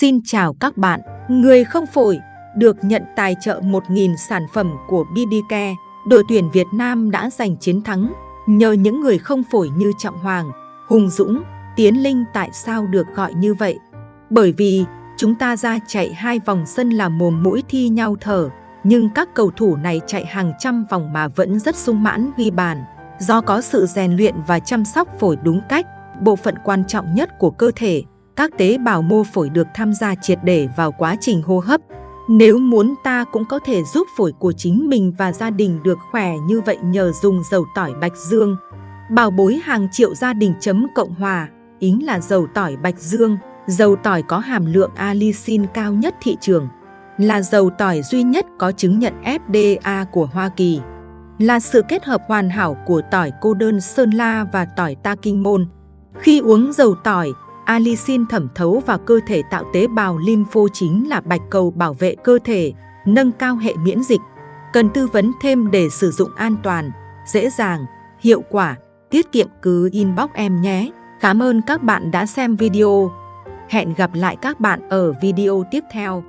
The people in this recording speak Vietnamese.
Xin chào các bạn, người không phổi được nhận tài trợ 1.000 sản phẩm của BDK. Đội tuyển Việt Nam đã giành chiến thắng nhờ những người không phổi như Trọng Hoàng, Hùng Dũng, Tiến Linh tại sao được gọi như vậy? Bởi vì chúng ta ra chạy hai vòng sân là mồm mũi thi nhau thở, nhưng các cầu thủ này chạy hàng trăm vòng mà vẫn rất sung mãn ghi bàn. Do có sự rèn luyện và chăm sóc phổi đúng cách, bộ phận quan trọng nhất của cơ thể, các tế bào mô phổi được tham gia triệt để vào quá trình hô hấp. Nếu muốn ta cũng có thể giúp phổi của chính mình và gia đình được khỏe như vậy nhờ dùng dầu tỏi bạch dương. Bảo bối hàng triệu gia đình chấm Cộng Hòa, ính là dầu tỏi bạch dương, dầu tỏi có hàm lượng allicin cao nhất thị trường, là dầu tỏi duy nhất có chứng nhận FDA của Hoa Kỳ, là sự kết hợp hoàn hảo của tỏi cô đơn Sơn La và tỏi Ta Kinh Môn. Khi uống dầu tỏi, Allicin thẩm thấu vào cơ thể tạo tế bào lympho chính là bạch cầu bảo vệ cơ thể, nâng cao hệ miễn dịch. Cần tư vấn thêm để sử dụng an toàn, dễ dàng, hiệu quả, tiết kiệm cứ inbox em nhé. Cảm ơn các bạn đã xem video. Hẹn gặp lại các bạn ở video tiếp theo.